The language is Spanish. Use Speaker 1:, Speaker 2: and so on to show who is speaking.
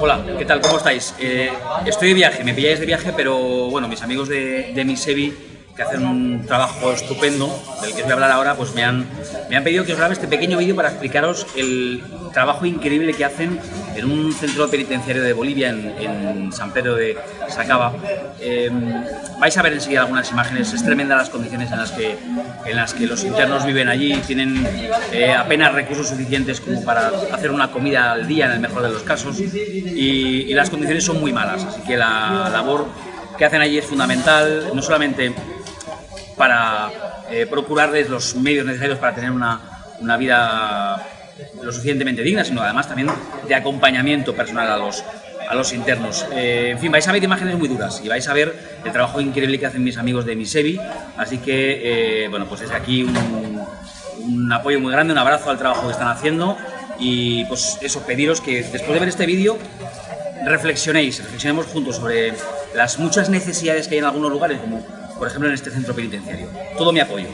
Speaker 1: Hola, ¿qué tal? ¿Cómo estáis? Eh, estoy de viaje, me pilláis de viaje, pero bueno, mis amigos de, de Misevi que hacen un trabajo estupendo, del que os voy a hablar ahora, pues me han, me han pedido que os grabe este pequeño vídeo para explicaros el trabajo increíble que hacen en un centro penitenciario de Bolivia, en, San Pedro de Sacaba. Em, vais a ver enseguida algunas imágenes, es tremenda las condiciones en las que, en las que los internos viven allí, tienen eh, apenas recursos suficientes como para hacer una comida al día en el mejor de los casos y, y las condiciones son muy malas, así que la labor que hacen allí es fundamental, no solamente para eh, procurarles los medios necesarios para tener una, una, vida lo suficientemente digna, sino además también de acompañamiento personal a los, a los internos. Eh, en fin, vais a ver imágenes muy duras y vais a ver el trabajo increíble que hacen mis amigos de Misevi, así que, eh, bueno, pues desde aquí un, un apoyo muy grande, un abrazo al trabajo que están haciendo y pues eso, pediros que después de ver este vídeo reflexionéis, reflexionemos juntos sobre las muchas necesidades que hay en algunos lugares, como por ejemplo en este centro penitenciario. Todo mi apoyo.